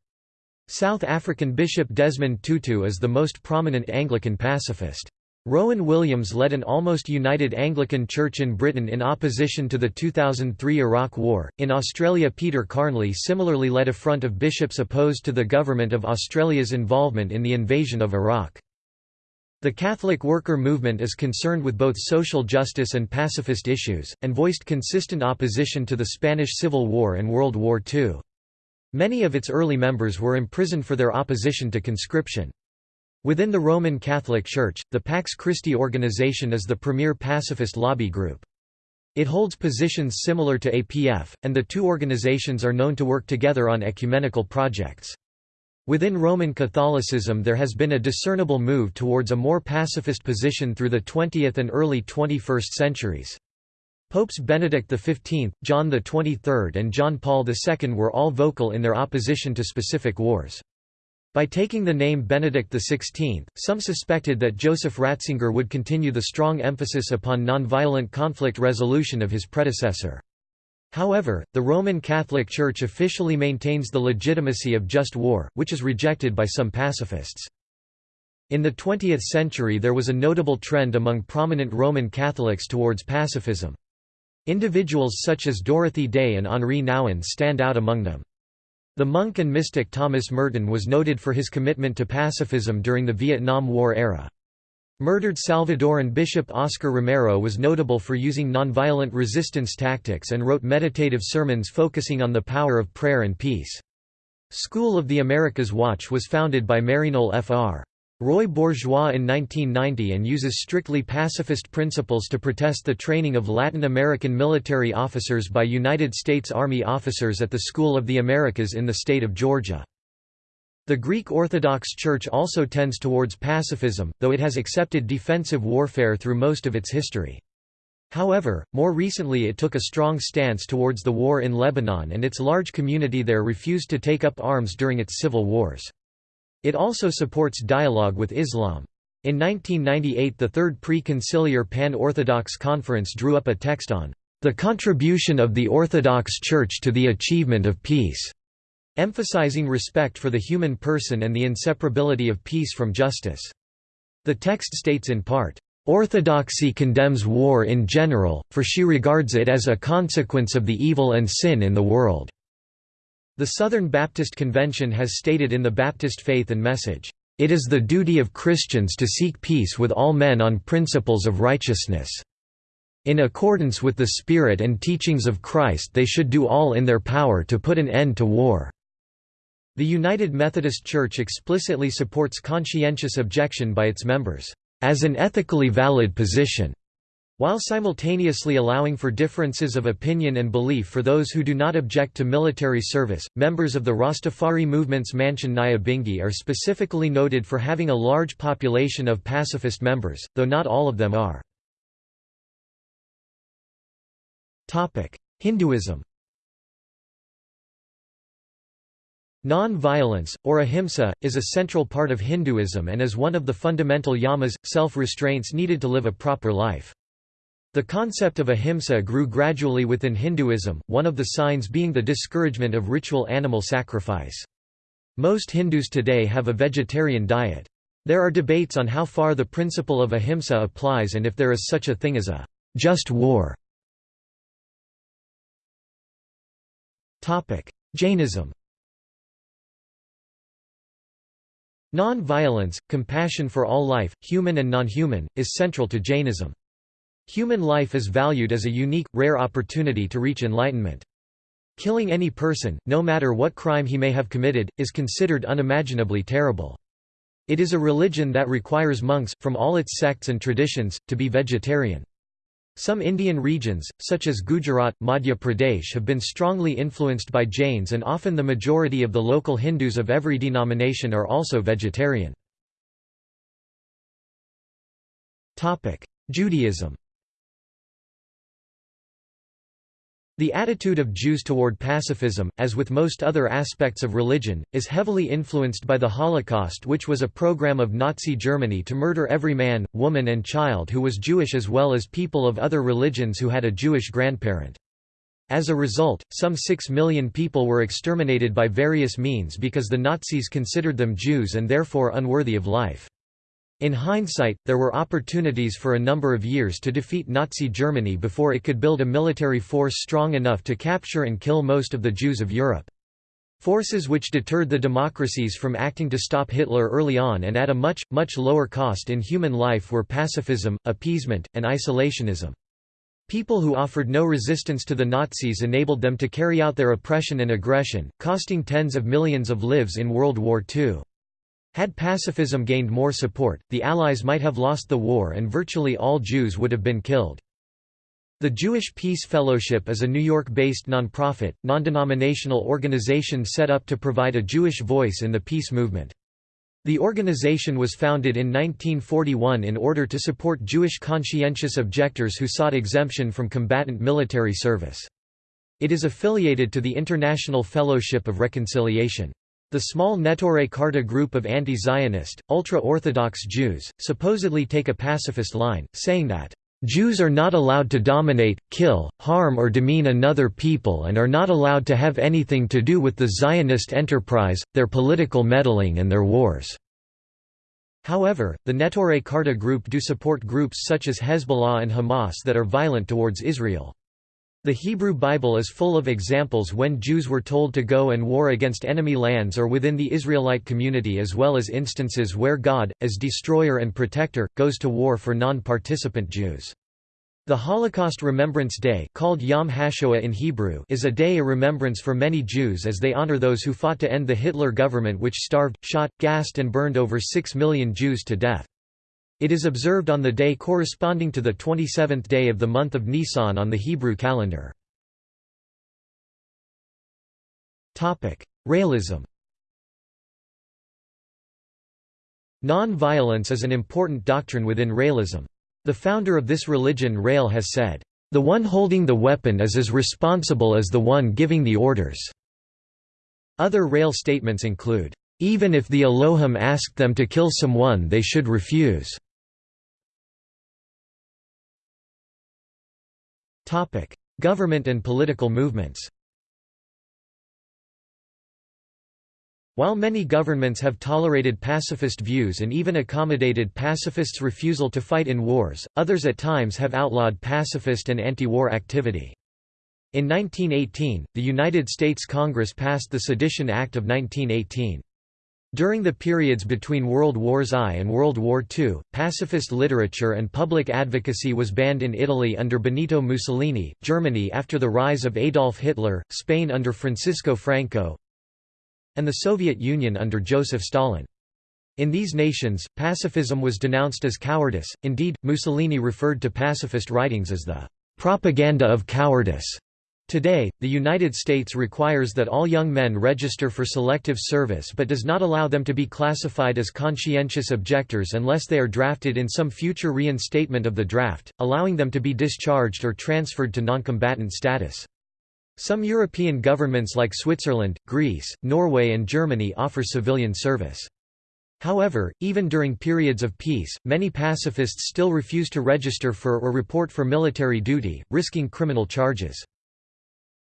South African Bishop Desmond Tutu is the most prominent Anglican pacifist. Rowan Williams led an almost united Anglican Church in Britain in opposition to the 2003 Iraq War. In Australia, Peter Carnley similarly led a front of bishops opposed to the government of Australia's involvement in the invasion of Iraq. The Catholic worker movement is concerned with both social justice and pacifist issues, and voiced consistent opposition to the Spanish Civil War and World War II. Many of its early members were imprisoned for their opposition to conscription. Within the Roman Catholic Church, the Pax Christi organization is the premier pacifist lobby group. It holds positions similar to APF, and the two organizations are known to work together on ecumenical projects. Within Roman Catholicism there has been a discernible move towards a more pacifist position through the 20th and early 21st centuries. Popes Benedict XV, John XXIII and John Paul II were all vocal in their opposition to specific wars. By taking the name Benedict XVI, some suspected that Joseph Ratzinger would continue the strong emphasis upon nonviolent conflict resolution of his predecessor. However, the Roman Catholic Church officially maintains the legitimacy of just war, which is rejected by some pacifists. In the 20th century there was a notable trend among prominent Roman Catholics towards pacifism. Individuals such as Dorothy Day and Henri Nouwen stand out among them. The monk and mystic Thomas Merton was noted for his commitment to pacifism during the Vietnam War era. Murdered Salvadoran Bishop Oscar Romero was notable for using nonviolent resistance tactics and wrote meditative sermons focusing on the power of prayer and peace. School of the Americas Watch was founded by Maryknoll Fr. Roy Bourgeois in 1990 and uses strictly pacifist principles to protest the training of Latin American military officers by United States Army officers at the School of the Americas in the state of Georgia. The Greek Orthodox Church also tends towards pacifism, though it has accepted defensive warfare through most of its history. However, more recently it took a strong stance towards the war in Lebanon and its large community there refused to take up arms during its civil wars. It also supports dialogue with Islam. In 1998 the Third Pre-Conciliar Pan-Orthodox Conference drew up a text on the contribution of the Orthodox Church to the achievement of peace, emphasizing respect for the human person and the inseparability of peace from justice. The text states in part, Orthodoxy condemns war in general, for she regards it as a consequence of the evil and sin in the world. The Southern Baptist Convention has stated in the Baptist Faith and Message, "...it is the duty of Christians to seek peace with all men on principles of righteousness. In accordance with the Spirit and teachings of Christ they should do all in their power to put an end to war." The United Methodist Church explicitly supports conscientious objection by its members, "...as an ethically valid position." While simultaneously allowing for differences of opinion and belief for those who do not object to military service, members of the Rastafari movement's Mansion Nyabingi are specifically noted for having a large population of pacifist members, though not all of them are. Hinduism Non-violence, or ahimsa, is a central part of Hinduism and is one of the fundamental yamas, self-restraints needed to live a proper life. The concept of ahimsa grew gradually within Hinduism, one of the signs being the discouragement of ritual animal sacrifice. Most Hindus today have a vegetarian diet. There are debates on how far the principle of ahimsa applies and if there is such a thing as a just war. Jainism Non-violence, compassion for all life, human and non-human, is central to Jainism. Human life is valued as a unique, rare opportunity to reach enlightenment. Killing any person, no matter what crime he may have committed, is considered unimaginably terrible. It is a religion that requires monks, from all its sects and traditions, to be vegetarian. Some Indian regions, such as Gujarat, Madhya Pradesh have been strongly influenced by Jains and often the majority of the local Hindus of every denomination are also vegetarian. Judaism The attitude of Jews toward pacifism, as with most other aspects of religion, is heavily influenced by the Holocaust which was a program of Nazi Germany to murder every man, woman and child who was Jewish as well as people of other religions who had a Jewish grandparent. As a result, some six million people were exterminated by various means because the Nazis considered them Jews and therefore unworthy of life. In hindsight, there were opportunities for a number of years to defeat Nazi Germany before it could build a military force strong enough to capture and kill most of the Jews of Europe. Forces which deterred the democracies from acting to stop Hitler early on and at a much, much lower cost in human life were pacifism, appeasement, and isolationism. People who offered no resistance to the Nazis enabled them to carry out their oppression and aggression, costing tens of millions of lives in World War II. Had pacifism gained more support, the Allies might have lost the war and virtually all Jews would have been killed. The Jewish Peace Fellowship is a New York-based nonprofit, non-denominational organization set up to provide a Jewish voice in the peace movement. The organization was founded in 1941 in order to support Jewish conscientious objectors who sought exemption from combatant military service. It is affiliated to the International Fellowship of Reconciliation. The small Neturei Karta group of anti-Zionist, ultra-Orthodox Jews, supposedly take a pacifist line, saying that Jews are not allowed to dominate, kill, harm or demean another people and are not allowed to have anything to do with the Zionist enterprise, their political meddling and their wars." However, the Neturei Karta group do support groups such as Hezbollah and Hamas that are violent towards Israel. The Hebrew Bible is full of examples when Jews were told to go and war against enemy lands or within the Israelite community as well as instances where God, as destroyer and protector, goes to war for non-participant Jews. The Holocaust Remembrance Day called Yom HaShoah in Hebrew is a day of remembrance for many Jews as they honor those who fought to end the Hitler government which starved, shot, gassed and burned over six million Jews to death. It is observed on the day corresponding to the 27th day of the month of Nisan on the Hebrew calendar. Raëlism Non-violence is an important doctrine within Raëlism. The founder of this religion Raël has said, "...the one holding the weapon is as responsible as the one giving the orders." Other Raël statements include, "...even if the Elohim asked them to kill someone they should refuse." Topic: Government and political movements. While many governments have tolerated pacifist views and even accommodated pacifists' refusal to fight in wars, others at times have outlawed pacifist and anti-war activity. In 1918, the United States Congress passed the Sedition Act of 1918. During the periods between World Wars I and World War II, pacifist literature and public advocacy was banned in Italy under Benito Mussolini, Germany after the rise of Adolf Hitler, Spain under Francisco Franco, and the Soviet Union under Joseph Stalin. In these nations, pacifism was denounced as cowardice, indeed, Mussolini referred to pacifist writings as the propaganda of cowardice. Today, the United States requires that all young men register for selective service but does not allow them to be classified as conscientious objectors unless they are drafted in some future reinstatement of the draft, allowing them to be discharged or transferred to noncombatant status. Some European governments like Switzerland, Greece, Norway and Germany offer civilian service. However, even during periods of peace, many pacifists still refuse to register for or report for military duty, risking criminal charges.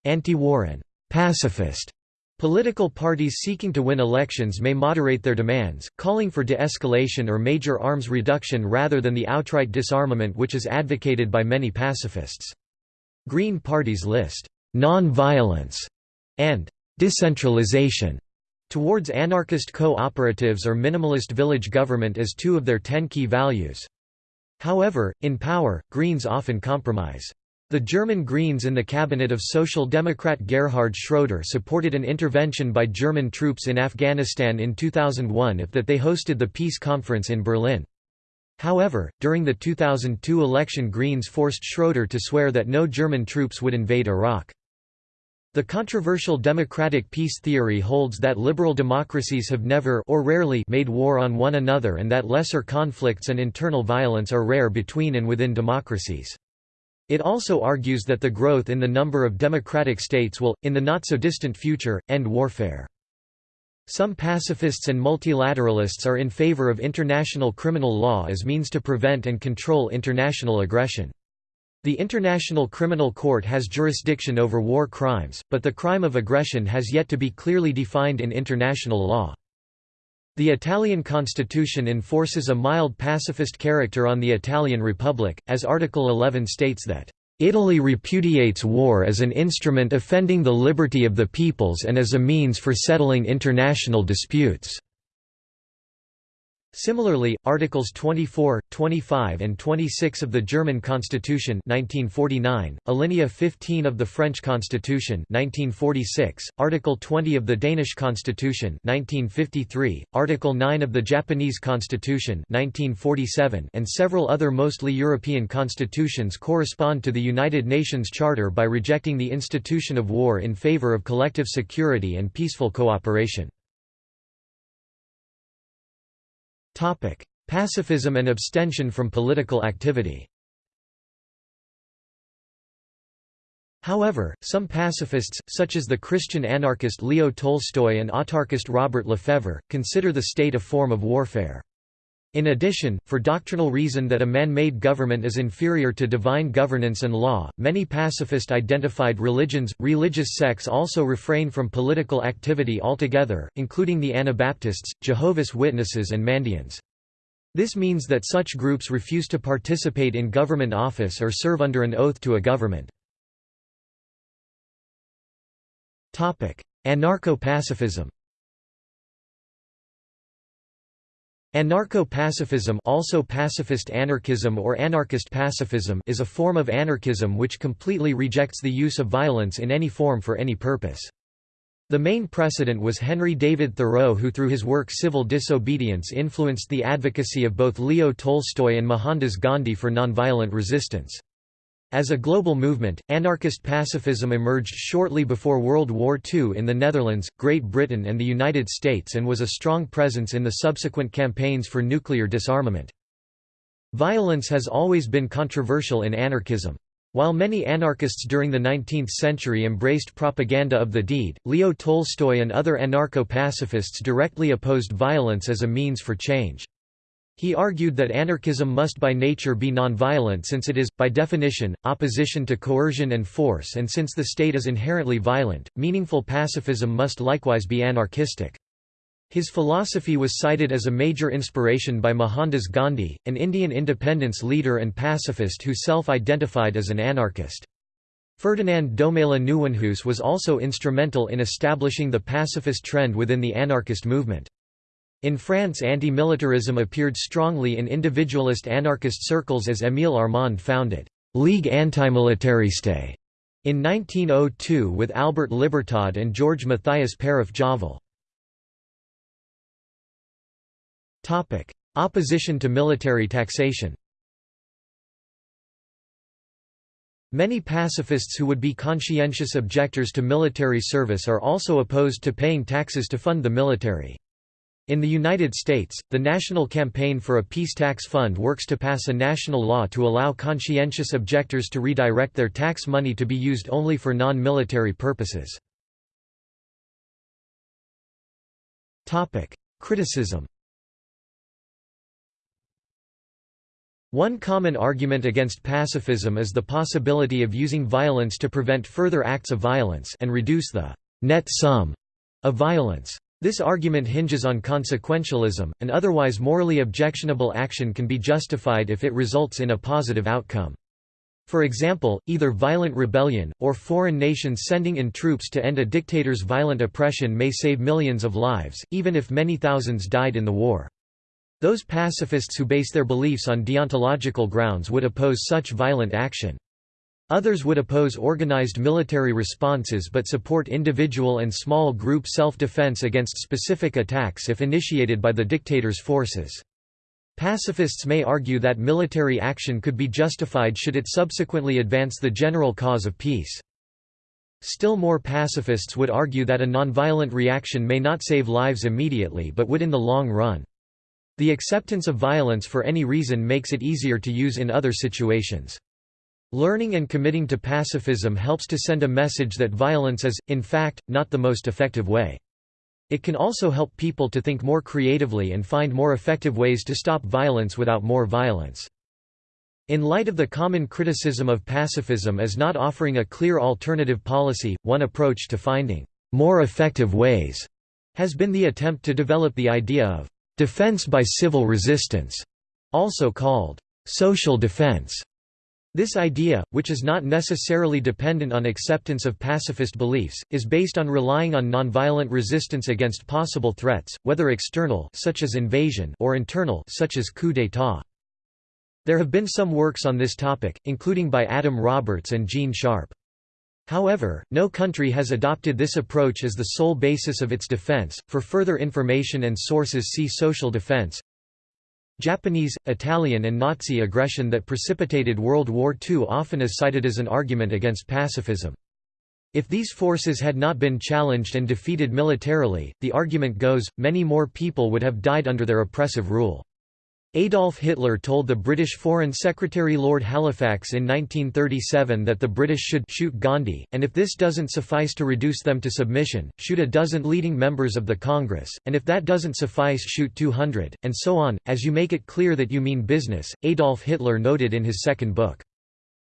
Anti-war and pacifist Political parties seeking to win elections may moderate their demands, calling for de-escalation or major arms reduction rather than the outright disarmament which is advocated by many pacifists. Green parties list non-violence and decentralization towards anarchist cooperatives or minimalist village government as two of their ten key values. However, in power, Greens often compromise. The German Greens in the cabinet of Social Democrat Gerhard Schröder supported an intervention by German troops in Afghanistan in 2001 if that they hosted the peace conference in Berlin. However, during the 2002 election Greens forced Schröder to swear that no German troops would invade Iraq. The controversial democratic peace theory holds that liberal democracies have never or rarely made war on one another and that lesser conflicts and internal violence are rare between and within democracies. It also argues that the growth in the number of democratic states will, in the not-so-distant future, end warfare. Some pacifists and multilateralists are in favor of international criminal law as means to prevent and control international aggression. The International Criminal Court has jurisdiction over war crimes, but the crime of aggression has yet to be clearly defined in international law. The Italian constitution enforces a mild pacifist character on the Italian Republic, as Article 11 states that, "...Italy repudiates war as an instrument offending the liberty of the peoples and as a means for settling international disputes." Similarly, Articles 24, 25 and 26 of the German Constitution 1949, Alinea 15 of the French Constitution 1946, Article 20 of the Danish Constitution 1953, Article 9 of the Japanese Constitution 1947 and several other mostly European constitutions correspond to the United Nations Charter by rejecting the institution of war in favor of collective security and peaceful cooperation. Pacifism and abstention from political activity However, some pacifists, such as the Christian anarchist Leo Tolstoy and autarkist Robert LeFevre, consider the state a form of warfare. In addition, for doctrinal reason that a man-made government is inferior to divine governance and law, many pacifist-identified religions, religious sects also refrain from political activity altogether, including the Anabaptists, Jehovah's Witnesses and Mandeans. This means that such groups refuse to participate in government office or serve under an oath to a government. Anarcho-pacifism Anarcho-pacifism also pacifist anarchism or anarchist pacifism is a form of anarchism which completely rejects the use of violence in any form for any purpose. The main precedent was Henry David Thoreau who through his work Civil Disobedience influenced the advocacy of both Leo Tolstoy and Mohandas Gandhi for nonviolent resistance. As a global movement, anarchist pacifism emerged shortly before World War II in the Netherlands, Great Britain and the United States and was a strong presence in the subsequent campaigns for nuclear disarmament. Violence has always been controversial in anarchism. While many anarchists during the 19th century embraced propaganda of the deed, Leo Tolstoy and other anarcho-pacifists directly opposed violence as a means for change. He argued that anarchism must by nature be nonviolent since it is, by definition, opposition to coercion and force and since the state is inherently violent, meaningful pacifism must likewise be anarchistic. His philosophy was cited as a major inspiration by Mohandas Gandhi, an Indian independence leader and pacifist who self-identified as an anarchist. Ferdinand Domela Nieuwenhuis was also instrumental in establishing the pacifist trend within the anarchist movement. In France anti-militarism appeared strongly in individualist anarchist circles as Émile Armand founded «Ligue antimilitariste» in 1902 with Albert Libertad and George Matthias Paraf-Javal. Opposition to military taxation Many pacifists who would be conscientious objectors to military service are also opposed to paying taxes to fund the military. In the United States, the National Campaign for a Peace Tax Fund works to pass a national law to allow conscientious objectors to redirect their tax money to be used only for non-military purposes. Criticism One common argument against pacifism is the possibility of using violence to prevent further acts of violence and reduce the net sum of violence. This argument hinges on consequentialism, an otherwise morally objectionable action can be justified if it results in a positive outcome. For example, either violent rebellion, or foreign nations sending in troops to end a dictator's violent oppression may save millions of lives, even if many thousands died in the war. Those pacifists who base their beliefs on deontological grounds would oppose such violent action. Others would oppose organized military responses but support individual and small group self-defense against specific attacks if initiated by the dictator's forces. Pacifists may argue that military action could be justified should it subsequently advance the general cause of peace. Still more pacifists would argue that a nonviolent reaction may not save lives immediately but would in the long run. The acceptance of violence for any reason makes it easier to use in other situations. Learning and committing to pacifism helps to send a message that violence is, in fact, not the most effective way. It can also help people to think more creatively and find more effective ways to stop violence without more violence. In light of the common criticism of pacifism as not offering a clear alternative policy, one approach to finding more effective ways has been the attempt to develop the idea of defense by civil resistance, also called social defense. This idea, which is not necessarily dependent on acceptance of pacifist beliefs, is based on relying on nonviolent resistance against possible threats, whether external such as invasion or internal such as coup d'état. There have been some works on this topic, including by Adam Roberts and Gene Sharp. However, no country has adopted this approach as the sole basis of its defense. For further information and sources see social defense. Japanese, Italian and Nazi aggression that precipitated World War II often is cited as an argument against pacifism. If these forces had not been challenged and defeated militarily, the argument goes, many more people would have died under their oppressive rule. Adolf Hitler told the British Foreign Secretary Lord Halifax in 1937 that the British should shoot Gandhi, and if this doesn't suffice to reduce them to submission, shoot a dozen leading members of the Congress, and if that doesn't suffice shoot 200, and so on, as you make it clear that you mean business, Adolf Hitler noted in his second book.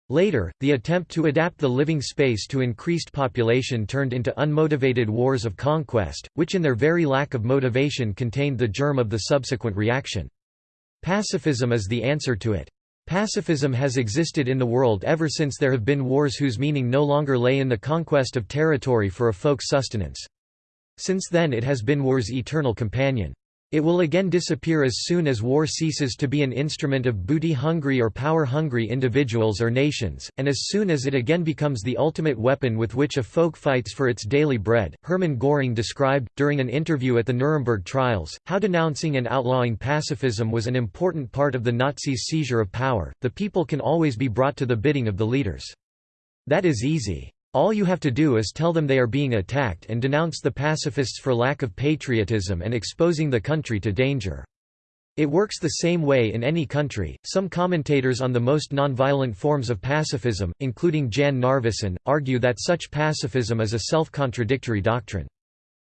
Later, the attempt to adapt the living space to increased population turned into unmotivated wars of conquest, which in their very lack of motivation contained the germ of the subsequent reaction. Pacifism is the answer to it. Pacifism has existed in the world ever since there have been wars whose meaning no longer lay in the conquest of territory for a folk sustenance. Since then it has been war's eternal companion. It will again disappear as soon as war ceases to be an instrument of booty-hungry or power-hungry individuals or nations, and as soon as it again becomes the ultimate weapon with which a folk fights for its daily bread. Hermann Göring described, during an interview at the Nuremberg trials, how denouncing and outlawing pacifism was an important part of the Nazis' seizure of power. The people can always be brought to the bidding of the leaders. That is easy. All you have to do is tell them they are being attacked and denounce the pacifists for lack of patriotism and exposing the country to danger. It works the same way in any country. Some commentators on the most nonviolent forms of pacifism, including Jan Narveson, argue that such pacifism is a self-contradictory doctrine.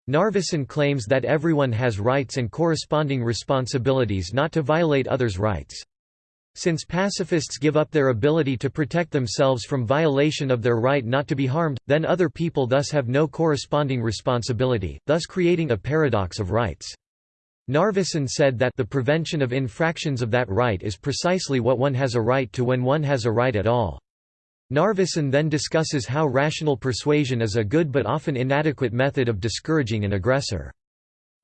Narveson claims that everyone has rights and corresponding responsibilities not to violate others' rights. Since pacifists give up their ability to protect themselves from violation of their right not to be harmed, then other people thus have no corresponding responsibility, thus creating a paradox of rights. Narveson said that the prevention of infractions of that right is precisely what one has a right to when one has a right at all. Narveson then discusses how rational persuasion is a good but often inadequate method of discouraging an aggressor.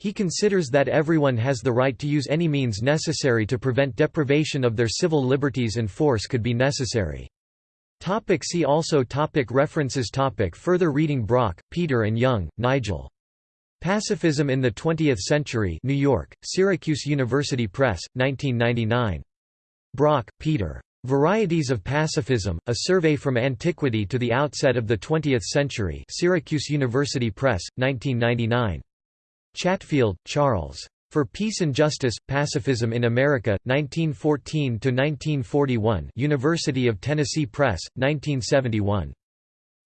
He considers that everyone has the right to use any means necessary to prevent deprivation of their civil liberties and force could be necessary. Topic see also topic References topic Further reading Brock, Peter and Young, Nigel. Pacifism in the Twentieth Century New York, Syracuse University Press, 1999. Brock, Peter. Varieties of Pacifism, A Survey from Antiquity to the Outset of the Twentieth Century Syracuse University Press, 1999. Chatfield, Charles. For Peace and Justice, Pacifism in America, 1914–1941 University of Tennessee Press, 1971.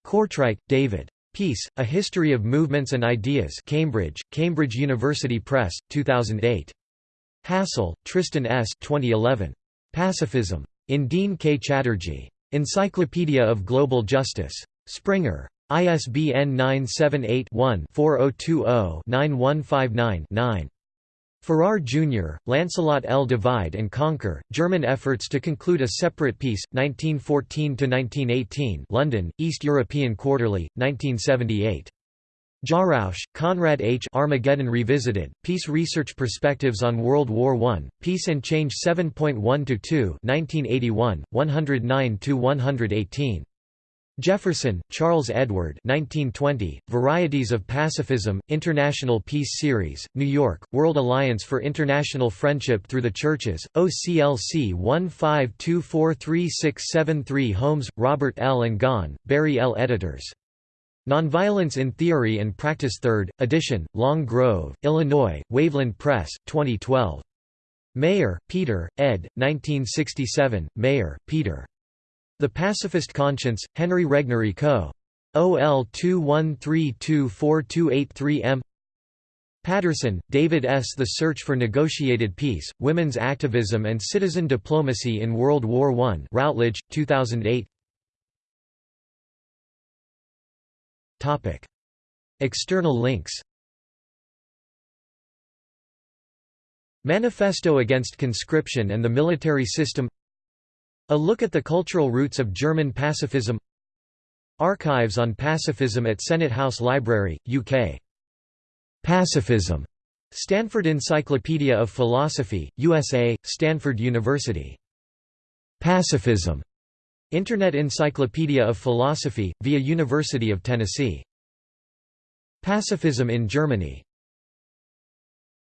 Courtwright, David. Peace, A History of Movements and Ideas Cambridge, Cambridge University Press, 2008. Hassel, Tristan S. 2011. Pacifism. In Deen K. Chatterjee. Encyclopedia of Global Justice. Springer. ISBN 978-1-4020-9159-9. Farrar, Jr., Lancelot L. Divide and Conquer, German Efforts to Conclude a Separate Peace, 1914–1918 London, East European Quarterly, 1978. Jarausch, Konrad H. Armageddon Revisited, Peace Research Perspectives on World War I, Peace and Change 7.1–2 1981, 109–118. Jefferson, Charles Edward 1920, Varieties of Pacifism, International Peace Series, New York, World Alliance for International Friendship Through the Churches, OCLC 15243673 Holmes, Robert L. and Gaughan, Barry L. Editors. Nonviolence in Theory and Practice 3rd, edition, Long Grove, Illinois, Waveland Press, 2012. Mayer, Peter, ed. 1967, Mayer, Peter. The Pacifist Conscience, Henry Regnery Co. OL 21324283 M. Patterson, David S. The Search for Negotiated Peace, Women's Activism and Citizen Diplomacy in World War I Routledge, 2008 External links Manifesto Against Conscription and the Military System A look at the cultural roots of German pacifism Archives on pacifism at Senate House Library, UK. Pacifism. Stanford Encyclopedia of Philosophy, USA, Stanford University. Pacifism. Internet Encyclopedia of Philosophy, via University of Tennessee. Pacifism in Germany